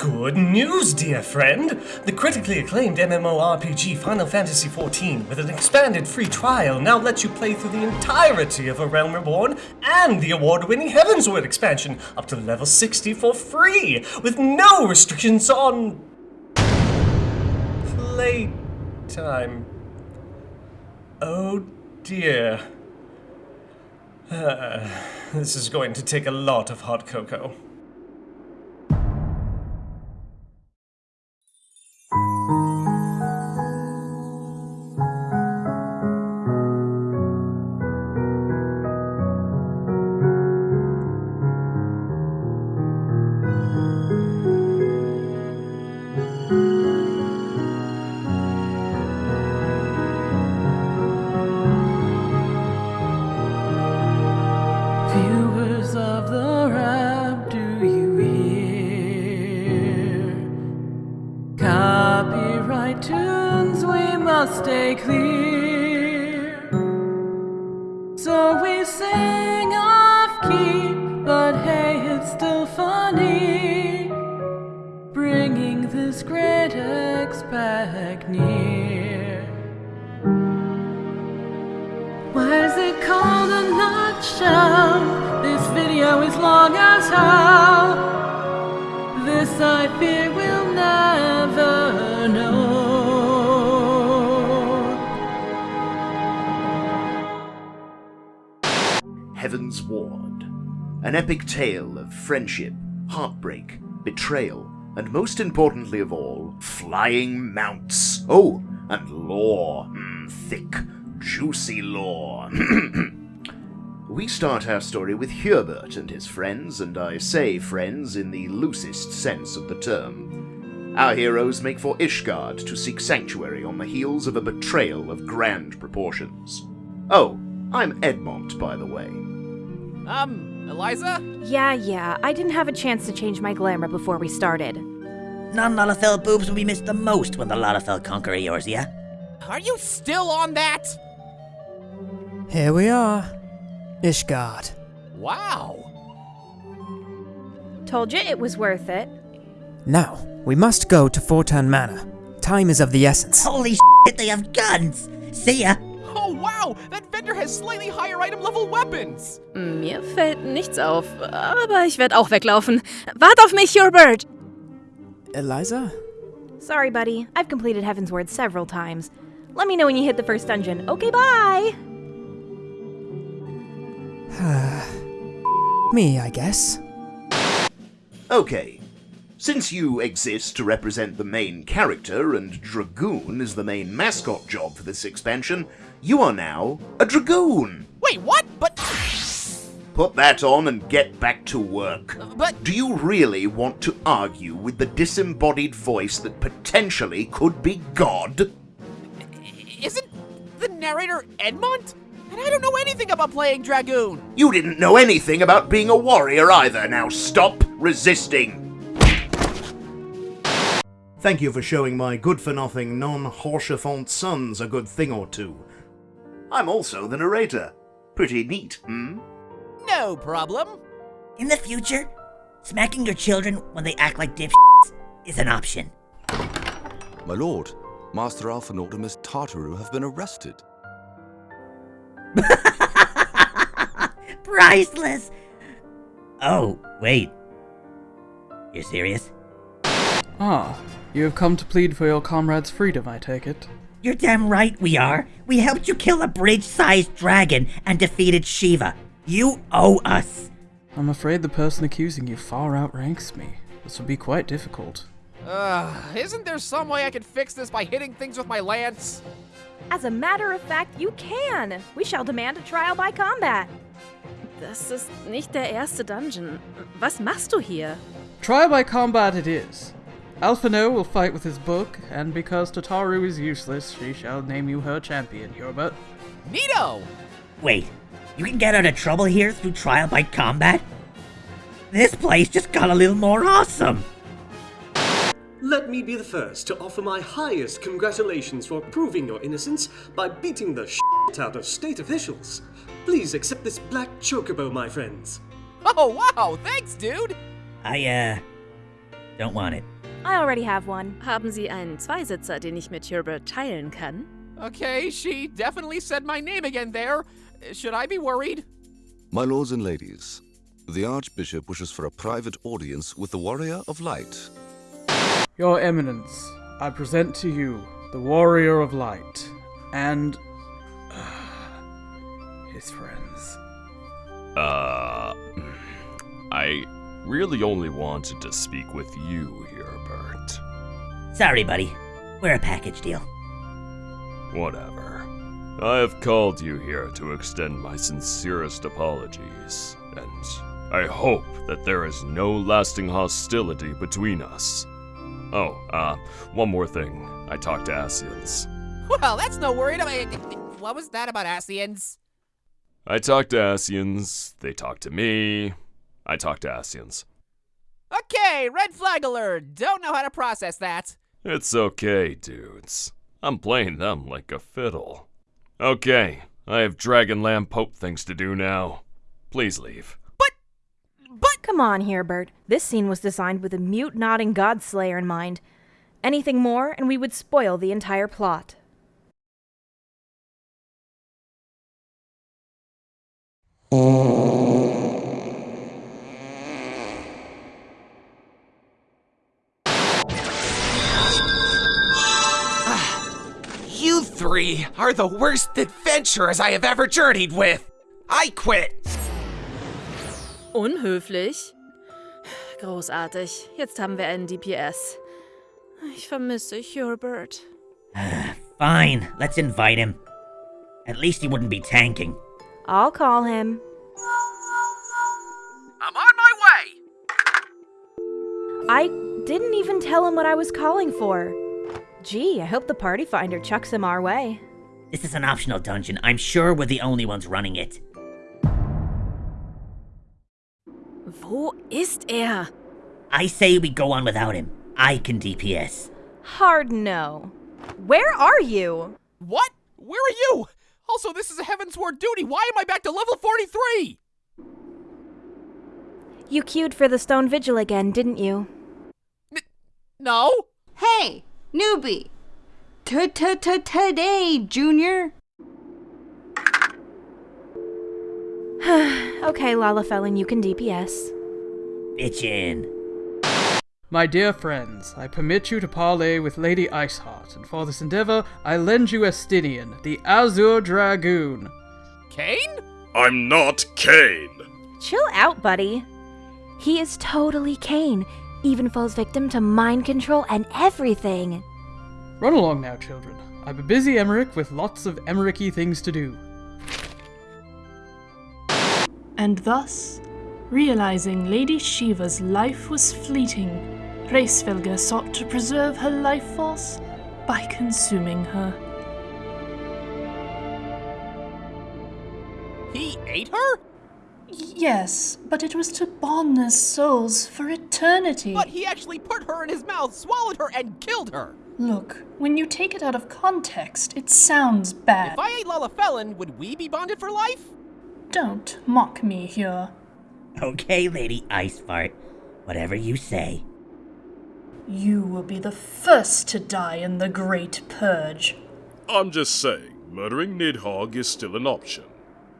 Good news, dear friend! The critically acclaimed MMORPG Final Fantasy XIV, with an expanded free trial, now lets you play through the entirety of A Realm Reborn and the award-winning Heavensward expansion up to level 60 for free, with no restrictions on... playtime. Oh dear. Uh, this is going to take a lot of hot cocoa. Expect near. Why is it called a nutshell? This video is long as hell. This I fear we'll never know. Heavensward. An epic tale of friendship, heartbreak, betrayal, and most importantly of all, flying mounts. Oh, and lore. Mm, thick, juicy lore. we start our story with Hubert and his friends, and I say friends in the loosest sense of the term. Our heroes make for Ishgard to seek sanctuary on the heels of a betrayal of grand proportions. Oh, I'm Edmont, by the way. Um, Eliza? Yeah, yeah, I didn't have a chance to change my glamour before we started. Non-Lalafell boobs will be missed the most when the Lalafell conquer Eorzea. Are you still on that? Here we are. Ishgard. Wow. Told you it was worth it. Now, we must go to Fortemps Manor. Time is of the essence. Holy shit, they have guns! See ya! Oh wow, that vendor has slightly higher item level weapons. Mm, mir fällt nichts auf, aber ich werde auch weglaufen. Wart auf mich, Hubert! Eliza? Sorry, buddy. I've completed Heavensward several times. Let me know when you hit the first dungeon. Okay, bye! Me, I guess. Okay. Since you exist to represent the main character and Dragoon is the main mascot job for this expansion, you are now a Dragoon! Wait, what? But Put that on and get back to work. but Do you really want to argue with the disembodied voice that potentially could be God? isn't the narrator Edmont? And I don't know anything about playing Dragoon. You didn't know anything about being a warrior either. Now stop resisting. Thank you for showing my good for nothing non Haurchefant sons a good thing or two. I'm also the narrator. Pretty neat, hmm? No problem. In the future, smacking your children when they act like dipshits is an option. My lord, Master Alpha and Optimus Tartaru have been arrested. Priceless! Oh, wait. You're serious? Ah, you have come to plead for your comrade's freedom, I take it. You're damn right we are. We helped you kill a bridge-sized dragon and defeated Shiva. You owe us. I'm afraid the person accusing you far outranks me. This will be quite difficult. Uh, isn't there some way I can fix this by hitting things with my lance? As a matter of fact, you can. We shall demand a trial by combat. Das ist nicht der erste Dungeon. Was machst du hier? Trial by combat it is. Alphinaud will fight with his book, and because Tataru is useless, she shall name you her champion, Hubert. Neato! Wait, you can get out of trouble here through trial by combat? This place just got a little more awesome. Let me be the first to offer my highest congratulations for proving your innocence by beating the shit out of state officials. Please accept this black chocobo, my friends. Oh wow, thanks, dude. I, uh, Don't want it. I already have one. Haben Sie einen Zweisitzer, den ich mit Hubert teilen kann? Okay, she definitely said my name again there. Should I be worried? My lords and ladies, the Archbishop wishes for a private audience with the Warrior of Light. Your Eminence, I present to you the Warrior of Light and his friends. Uh, I really only wanted to speak with you Herbert. Sorry, buddy. We're a package deal. Whatever. I have called you here to extend my sincerest apologies, and I hope that there is no lasting hostility between us. Oh, uh, one more thing. I talked to Ascians. Well, that's no worry. I mean, what was that about Ascians? I talked to Ascians, they talked to me, I talked to Ascians. Okay, red flag alert. Don't know how to process that. It's okay, dudes. I'm playing them like a fiddle. Okay, I have Dragon Lamb Pope things to do now. Please leave. But, but- Come on here, Bert. This scene was designed with a mute nodding godslayer in mind. Anything more, and we would spoil the entire plot. Mm. Three are the worst adventurers I have ever journeyed with. I quit. Unhöflich? Großartig. Jetzt haben wir einen DPS. Ich vermisse Hubert. Fine, let's invite him. At least he wouldn't be tanking. I'll call him. I'm on my way. I didn't even tell him what I was calling for. Gee, I hope the party finder chucks him our way. This is an optional dungeon. I'm sure we're the only ones running it. Wo ist er? I say we go on without him. I can DPS. Hard no. Where are you? What? Where are you? Also, this is a Heavensward duty. Why am I back to level 43? You queued for the Stone Vigil again, didn't you? No. Hey, newbie. Today, Junior. okay, Lalafellin, you can DPS. Bitchin'. My dear friends, I permit you to parley with Lady Iceheart, and for this endeavor, I lend you Estinian, the Azure Dragoon. Kain? I'm not Kain. Chill out, buddy. He is totally Kain, even falls victim to mind control and everything. Run along now, children. I'm a busy Emmerich with lots of Emmericky things to do. And thus, realizing Lady Shiva's life was fleeting, Hraesvelgr sought to preserve her life force by consuming her. He ate her? Yes, but it was to bond their souls for eternity. But he actually put her in his mouth, swallowed her, and killed her. Look, when you take it out of context, it sounds bad. If I ate Lalafellan, would we be bonded for life? Don't mock me here. Okay, Lady Icefart. Whatever you say. You will be the first to die in the Great Purge. I'm just saying, murdering Nidhogg is still an option.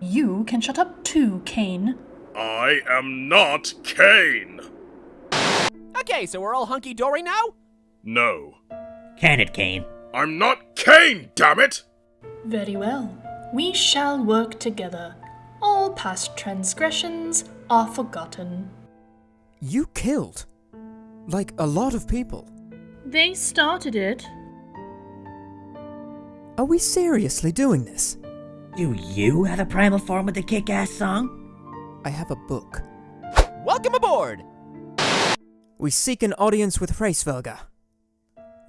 You can shut up too, Kain. I am not Kain! Okay, so we're all hunky dory now? No. Can it, Kain? I'm not Kain, damn it! Very well. We shall work together. All past transgressions are forgotten. You killed. Like a lot of people. They started it. Are we seriously doing this? Do you have a primal form with a kick ass song? I have a book. Welcome aboard! We seek an audience with Hraesvelgr.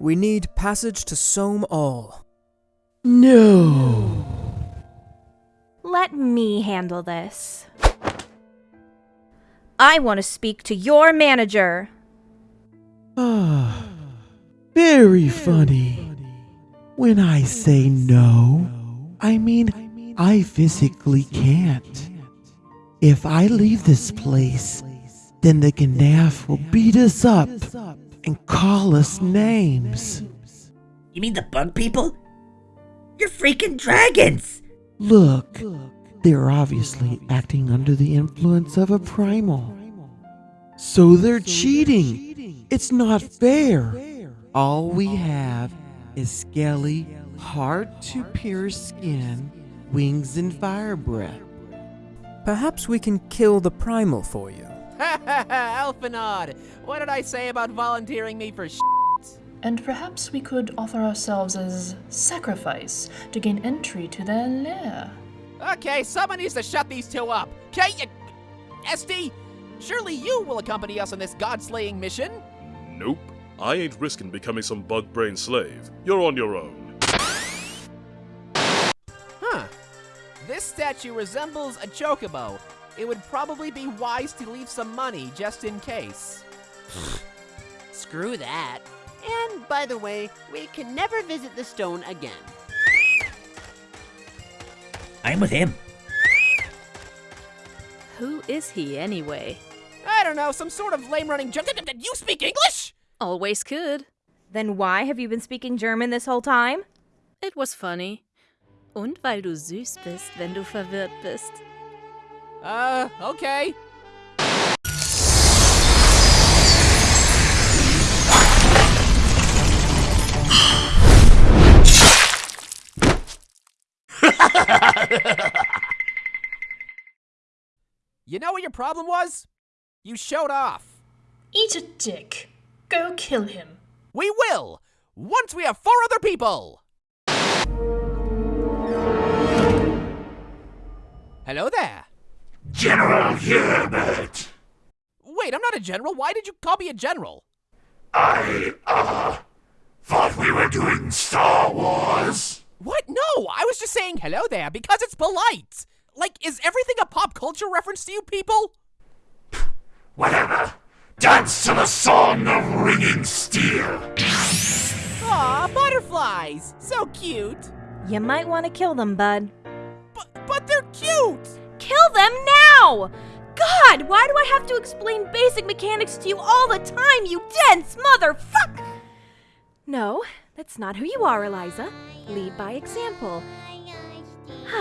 We need passage to Sohm Al. No. Let me handle this. I want to speak to your manager. Ah, very funny. When I say no, I mean I physically can't. If I leave this place, then the Gnath will beat us up and call us names. You mean the bug people? You're freaking dragons! Look, they're obviously acting under the influence of a primal. So they're cheating. It's not fair. All we have is scaly, hard to pierce skin, wings, and fire breath. Perhaps we can kill the primal for you. Ha ha Alphinaud, what did I say about volunteering me for sh? And perhaps we could offer ourselves as sacrifice to gain entry to their lair. Okay, someone needs to shut these two up. Okay, SD, surely you will accompany us on this god-slaying mission? Nope. I ain't risking becoming some bug brain slave. You're on your own. This statue resembles a chocobo. It would probably be wise to leave some money just in case. Screw that. And by the way, we can never visit the stone again. I'm with him. Who is he anyway? I don't know, some sort of lame running junk. Did you speak English? Always could. Then why have you been speaking German this whole time? It was funny. Und weil du süß bist, wenn du verwirrt bist. Uh, okay. you know what your problem was? You showed off. Eat a dick. Go kill him. We will! Once we have four other people! Hello there. General Hubert. Wait, I'm not a general. Why did you call me a general? I, uh, thought we were doing Star Wars. What? No, I was just saying hello there because it's polite. Like, is everything a pop culture reference to you people? Whatever. Dance to the song of ringing steel. Aw, butterflies. So cute. You might want to kill them, bud. But they're cute! Kill them now! God, why do I have to explain basic mechanics to you all the time, you dense motherfuck? No, that's not who you are, Eliza. Lead by example.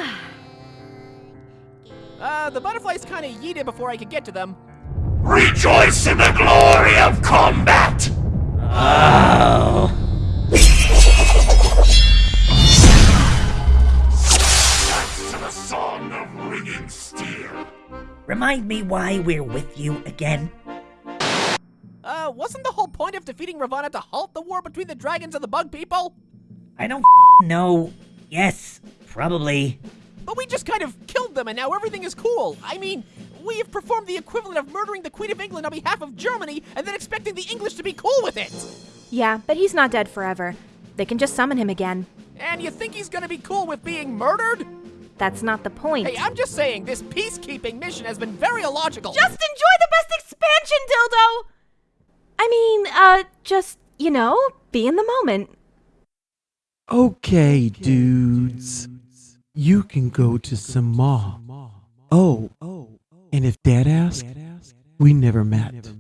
uh, the butterflies kind of yeeted before I could get to them. Rejoice in the glory of combat! Oh. Ringing steel. Remind me why we're with you again. Uh, wasn't the whole point of defeating Ravana to halt the war between the dragons and the bug people? I don't know. Yes, probably. But we just kind of killed them and now everything is cool. I mean, we have performed the equivalent of murdering the Queen of England on behalf of Germany and then expecting the English to be cool with it. Yeah, but he's not dead forever. They can just summon him again. And you think he's gonna be cool with being murdered? That's not the point. Hey, I'm just saying, this peacekeeping mission has been very illogical. Just enjoy the best expansion, dildo! I mean, uh, just, you know, be in the moment. Okay, dudes. You can go to Sama. Oh, and if Dad asks, we never met.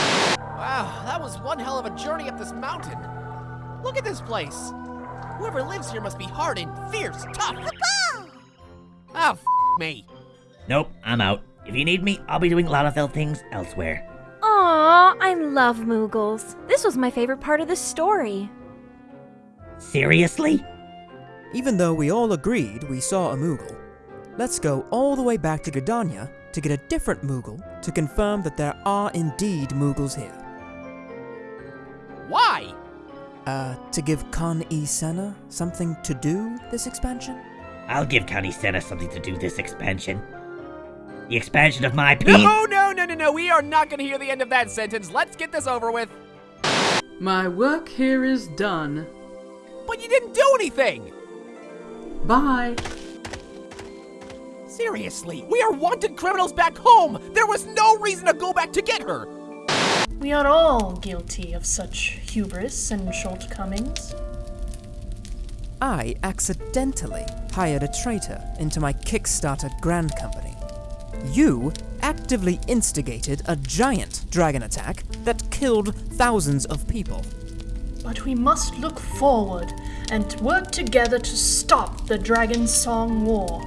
Wow, that was one hell of a journey up this mountain. Look at this place. Whoever lives here must be hard and fierce, tough. Ah, f me. Nope, I'm out. If you need me, I'll be doing Lalafell things elsewhere. Aw, I love Moogles. This was my favorite part of the story. Seriously? Even though we all agreed we saw a Moogle, let's go all the way back to Gridania to get a different Moogle to confirm that there are indeed Moogles here. Why? Uh, to give Khan E. Senna something to do this expansion? I'll give Kan-E-Senna something to do this expansion. The expansion of my penis. No, no, no, no, no. We are not going to hear the end of that sentence. Let's get this over with. My work here is done. But you didn't do anything. Bye. Seriously, we are wanted criminals back home. There was no reason to go back to get her. We are all guilty of such hubris and shortcomings. I accidentally hired a traitor into my Kickstarter grand company. You actively instigated a giant dragon attack that killed thousands of people. But we must look forward and work together to stop the Dragon Song War.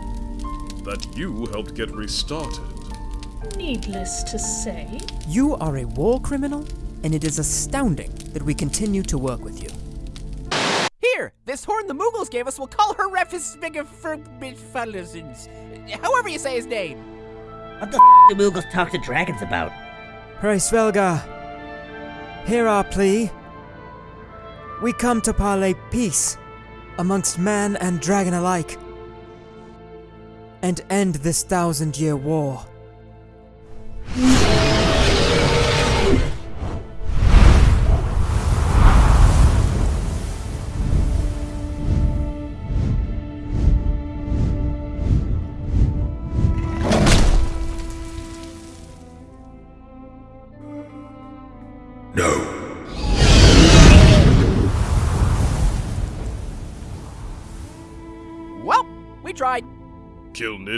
That you helped get restarted. Needless to say, You are a war criminal, and it is astounding that we continue to work with you. Here, this horn the Moogles gave us will call her Refus However you say his name. What the f do Moogles talk to dragons about? Hraesvelgr, hear our plea. We come to parley peace amongst man and dragon alike, and end this thousand year war.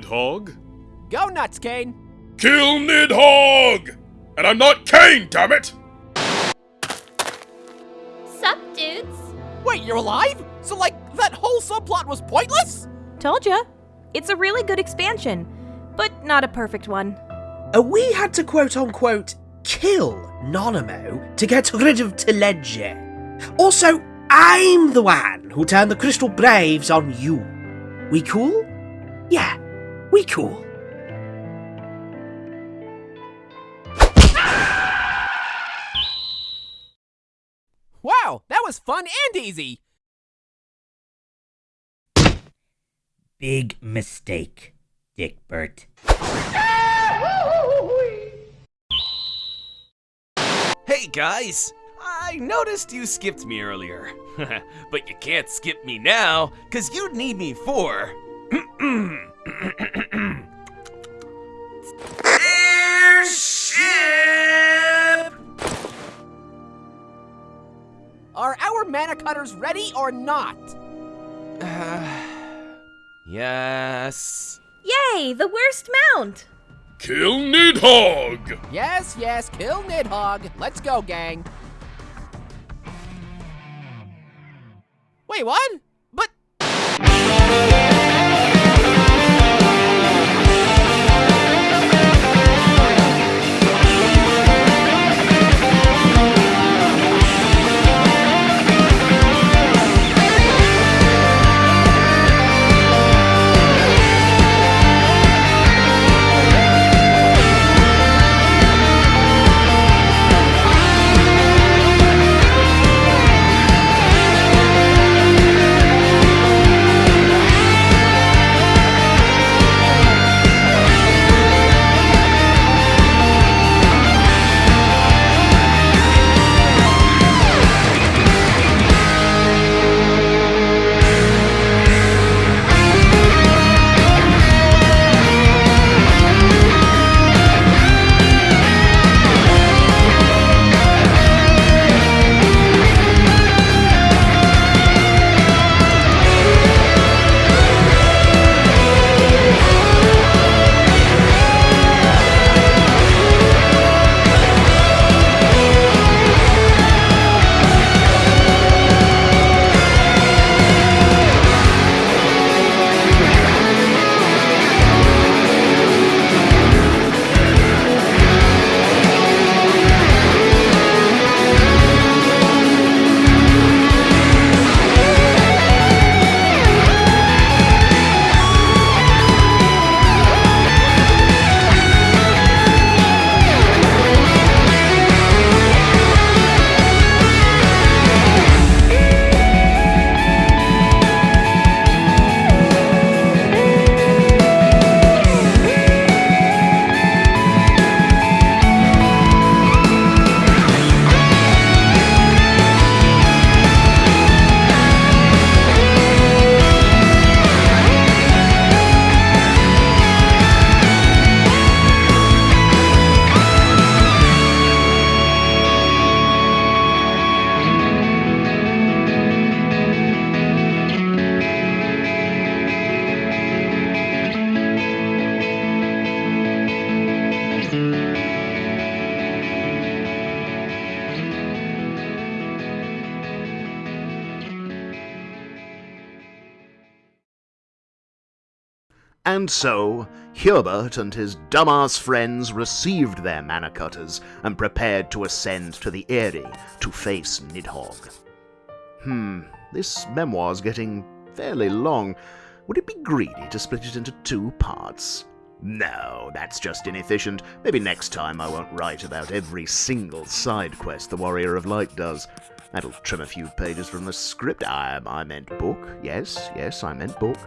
Nidhogg? Go nuts, Kain. Kill Nidhogg! And I'm not Kain, damn it! Sup, dudes? Wait, you're alive? So, like, that whole subplot was pointless? Told ya. It's a really good expansion, but not a perfect one. Uh, we had to quote unquote kill Nanamo to get rid of Teledji. Also, I'm the one who turned the Crystal Braves on you. We cool? Yeah, we cool. Wow, that was fun and easy. Big mistake, Dick Burt. Hey guys! I noticed you skipped me earlier. but you can't skip me now, cause you'd need me for. Are our mana cutters ready or not? Yes. Yay, the worst mount! Kill Nidhogg! Yes, yes, kill Nidhogg. Let's go, gang. Wait, what? And so, Hubert and his dumbass friends received their mana cutters and prepared to ascend to the Aery to face Nidhogg. Hmm, this memoir's getting fairly long. Would it be greedy to split it into two parts? No, that's just inefficient. Maybe next time I won't write about every single side quest the Warrior of Light does. That'll trim a few pages from the script. I, I meant book. Yes, yes, I meant book.